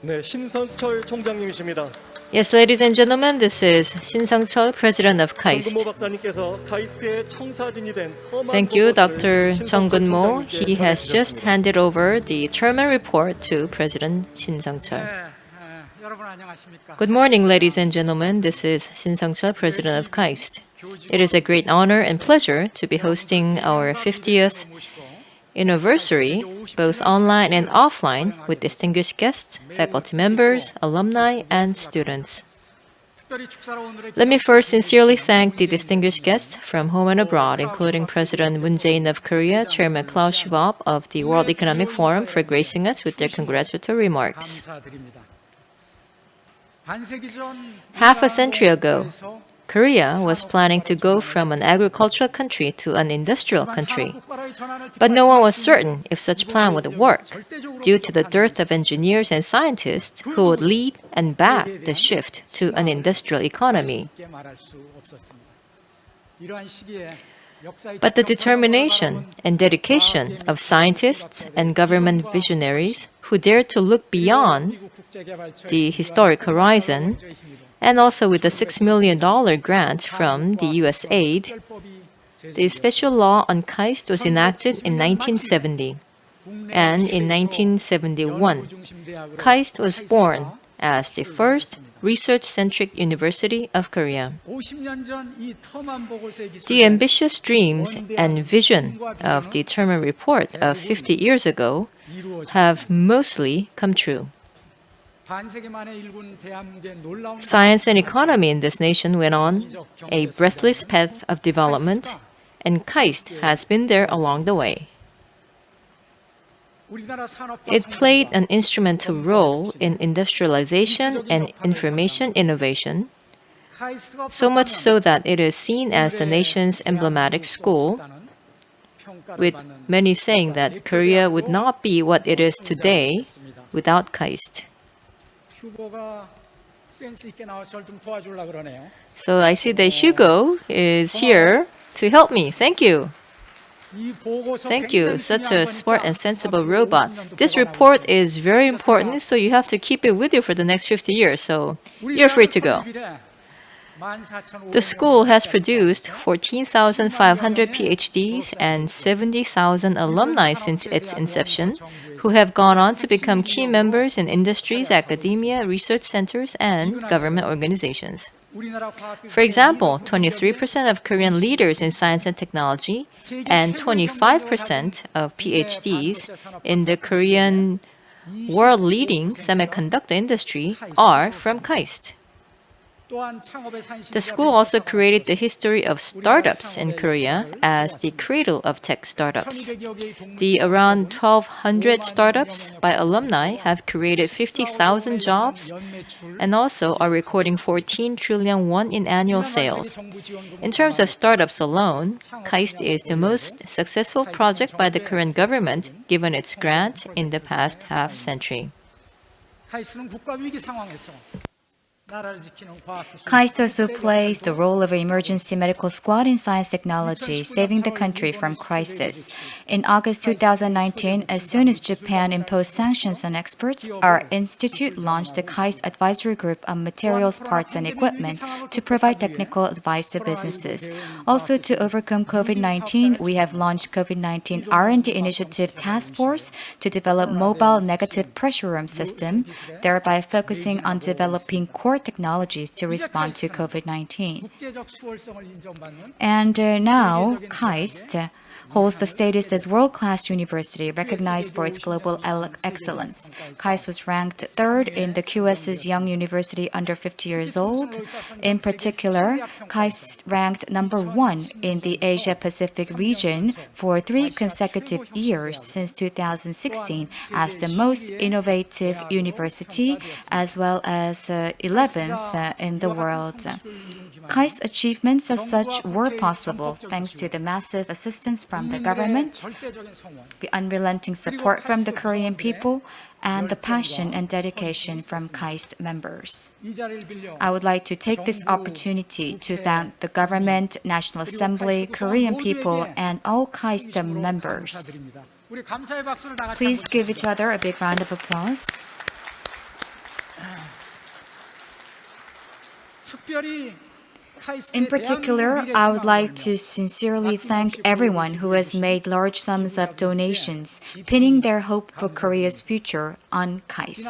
네, 신성철 총장님이십니다. Yes, ladies and gentlemen, this is Shin Sung-chul, President of KAIST. Thank you, Dr. Chung Gun-mo. He has just handed over the Terman report to President Shin Sung-chul. Good morning, ladies and gentlemen. This is Shin Sung-chul, President of KAIST. It is a great honor and pleasure to be hosting our 50th anniversary, both online and offline, with distinguished guests, faculty members, alumni, and students. Let me first sincerely thank the distinguished guests from home and abroad, including President Moon Jae-in of Korea, Chairman Klaus Schwab of the World Economic Forum for gracing us with their congratulatory remarks. Half a century ago, Korea was planning to go from an agricultural country to an industrial country. But no one was certain if such plan would work, due to the dearth of engineers and scientists who would lead and back the shift to an industrial economy. But the determination and dedication of scientists and government visionaries who dare to look beyond the historic horizon, and also with the $6 million grant from the U.S. aid, the special law on KAIST was enacted in 1970. And in 1971, KAIST was born as the first research-centric University of Korea. The ambitious dreams and vision of the Terman Report of 50 years ago have mostly come true. Science and economy in this nation went on a breathless path of development, and KAIST has been there along the way. It played an instrumental role in industrialization and information innovation, so much so that it is seen as the nation's emblematic school, with many saying that Korea would not be what it is today without KAIST. So I see that Hugo is here to help me. Thank you. Thank you, such a smart and sensible robot. This report is very important, so you have to keep it with you for the next 50 years, so you're free to go. The school has produced 14,500 PhDs and 70,000 alumni since its inception, who have gone on to become key members in industries, academia, research centers, and government organizations. For example, 23% of Korean leaders in science and technology and 25% of PhDs in the Korean world leading semiconductor industry are from KAIST. The school also created the history of startups in Korea as the cradle of tech startups. The around 1,200 startups by alumni have created 50,000 jobs and also are recording 14 trillion won in annual sales. In terms of startups alone, KAIST is the most successful project by the Korean government given its grant in the past half century. KAIST plays the role of an emergency medical squad in science technology, saving the country from crisis. In August 2019, as soon as Japan imposed sanctions on experts, our institute launched the KAIST Advisory Group on Materials, Parts and Equipment to provide technical advice to businesses. Also, to overcome COVID-19, we have launched COVID-19 R&D Initiative Task Force to develop mobile negative pressure room system, thereby focusing on developing core our technologies to respond to COVID-19. And uh, now, KAIST holds the status as world-class university recognized for its global excellence. KAIST was ranked third in the QS's Young University under 50 years old. In particular, KAIST ranked number one in the Asia-Pacific region for three consecutive years since 2016 as the most innovative university, as well as uh, 11th uh, in the world. KAIST achievements as such were possible thanks to the massive assistance from from the government, the unrelenting support from the Korean people, and the passion and dedication from KAIST members. I would like to take this opportunity to thank the government, National Assembly, Korean people, and all KAIST members. Please give each other a big round of applause. In particular, I would like to sincerely thank everyone who has made large sums of donations, pinning their hope for Korea's future on KAIST.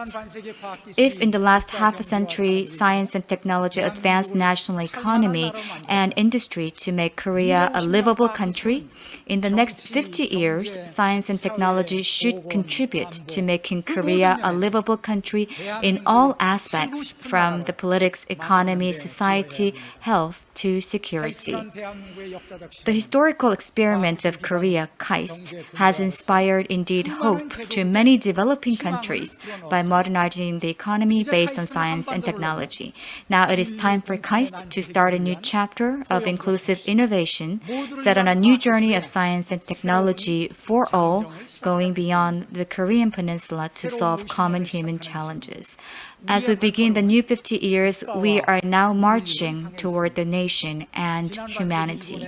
If in the last half a century, science and technology advanced national economy and industry to make Korea a livable country, in the next 50 years, science and technology should contribute to making Korea a livable country in all aspects from the politics, economy, society, health, health to security. The historical experiment of Korea, KAIST, has inspired indeed hope to many developing countries by modernizing the economy based on science and technology. Now it is time for KAIST to start a new chapter of inclusive innovation, set on a new journey of science and technology for all, going beyond the Korean peninsula to solve common human challenges. As we begin the new 50 years, we are now marching toward the nation and humanity.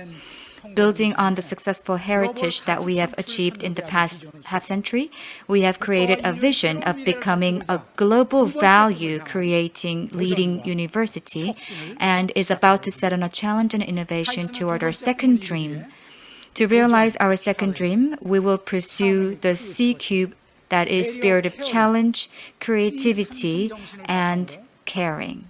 Building on the successful heritage that we have achieved in the past half century, we have created a vision of becoming a global value creating leading university and is about to set on a challenge and innovation toward our second dream. To realize our second dream, we will pursue the C Cube that is spirit of challenge, creativity, and caring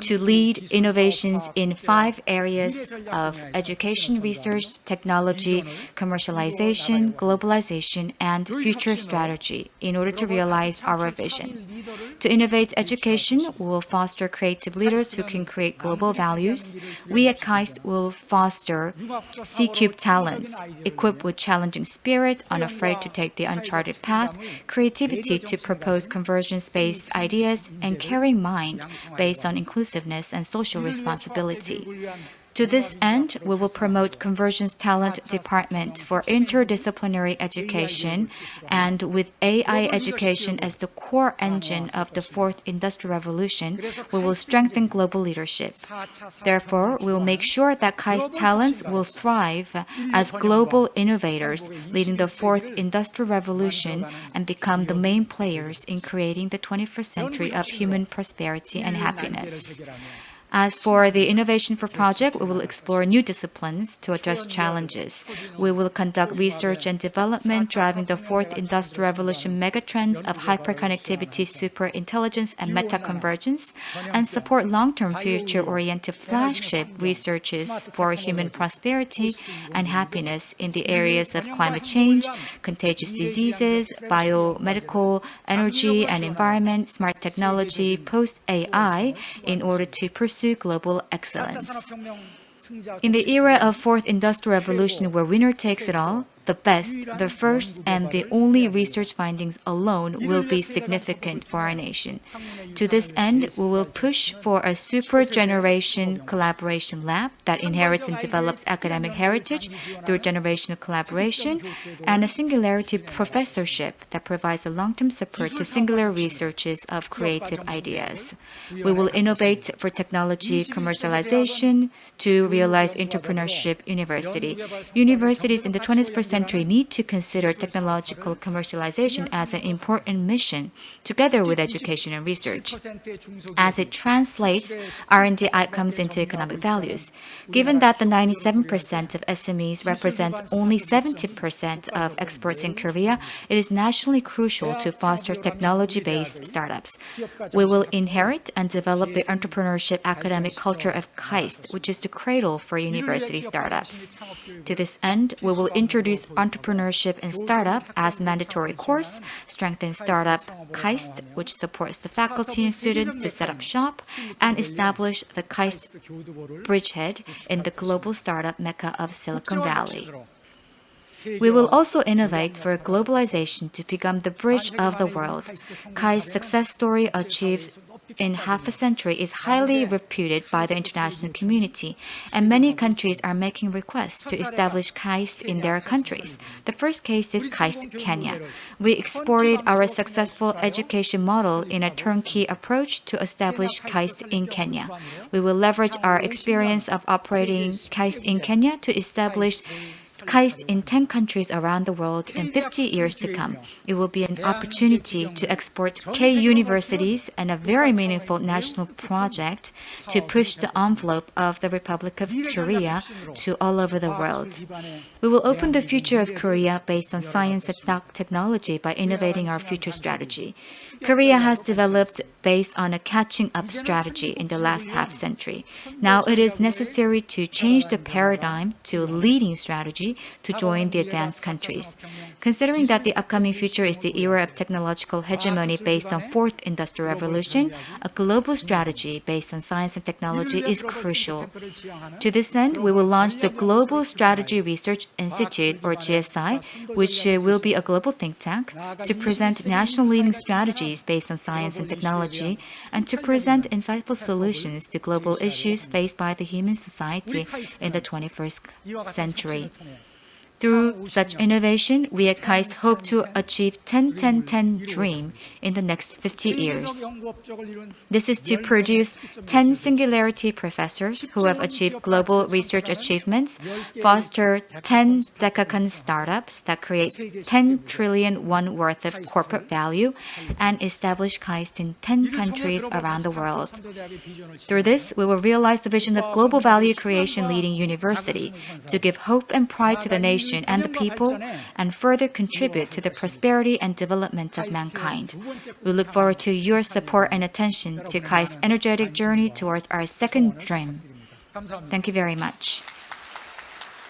to lead innovations in five areas of education, research, technology, commercialization, globalization, and future strategy in order to realize our vision. To innovate education, we will foster creative leaders who can create global values. We at KAIST will foster C-Cube talents, equipped with challenging spirit, unafraid to take the uncharted path, creativity to propose convergence-based ideas, and caring mind based on inclusiveness and social responsibility. To this end, we will promote Conversions Talent Department for interdisciplinary education, and with AI education as the core engine of the fourth industrial revolution, we will strengthen global leadership. Therefore, we will make sure that KAIST talents will thrive as global innovators, leading the fourth industrial revolution and become the main players in creating the 21st century of human prosperity and happiness. As for the Innovation for Project, we will explore new disciplines to address challenges. We will conduct research and development driving the fourth industrial revolution megatrends of hyperconnectivity, superintelligence, and metaconvergence, and support long-term future-oriented flagship researches for human prosperity and happiness in the areas of climate change, contagious diseases, biomedical, energy and environment, smart technology, post-AI, in order to pursue pursue global excellence. In the era of fourth industrial revolution where winner takes it all, the best, the first, and the only research findings alone will be significant for our nation. To this end, we will push for a super generation collaboration lab that inherits and develops academic heritage through generational collaboration, and a singularity professorship that provides a long-term support to singular researches of creative ideas. We will innovate for technology commercialization to realize entrepreneurship university. Universities in the 21st century need to consider technological commercialization as an important mission, together with education and research, as it translates R&D outcomes into economic values. Given that the 97% of SMEs represent only 70% of exports in Korea, it is nationally crucial to foster technology-based startups. We will inherit and develop the entrepreneurship academic culture of KAIST, which is the cradle for university startups. To this end, we will introduce entrepreneurship and startup as mandatory course, strengthen startup KAIST, which supports the faculty and students to set up shop, and establish the KAIST bridgehead in the global startup mecca of Silicon Valley. We will also innovate for globalization to become the bridge of the world. KAIST's success story achieved in half a century is highly reputed by the international community, and many countries are making requests to establish KAIST in their countries. The first case is KAIST Kenya. We exported our successful education model in a turnkey approach to establish KAIST in Kenya. We will leverage our experience of operating KAIST in Kenya to establish KAIST in 10 countries around the world in 50 years to come. It will be an opportunity to export K universities and a very meaningful national project to push the envelope of the Republic of Korea to all over the world. We will open the future of Korea based on science and tech- technology by innovating our future strategy. Korea has developed based on a catching up strategy in the last half century. Now it is necessary to change the paradigm to a. leading strategy to join the advanced countries. Considering that the upcoming future is the era of technological hegemony based on fourth industrial revolution, a global strategy based on science and technology is crucial. To this end, we will launch the Global Strategy Research Institute, or GSI, which will be a global think tank, to present national leading strategies based on science and technology, and to present insightful solutions to global issues faced by the human society in the 21st century. Through such innovation, we at KAIST hope to achieve 10-10-10 dream in the next 50 years. This is to produce 10 singularity professors who have achieved global research achievements, foster 10 decacorn startups that create 10 trillion won worth of corporate value, and establish KAIST in 10 countries around the world. Through this, we will realize the vision of global value creation leading university to give hope and pride to the nation and the people and further contribute to the prosperity and development of mankind. We look forward to your support and attention to KAI's energetic journey towards our second dream. Thank you very much.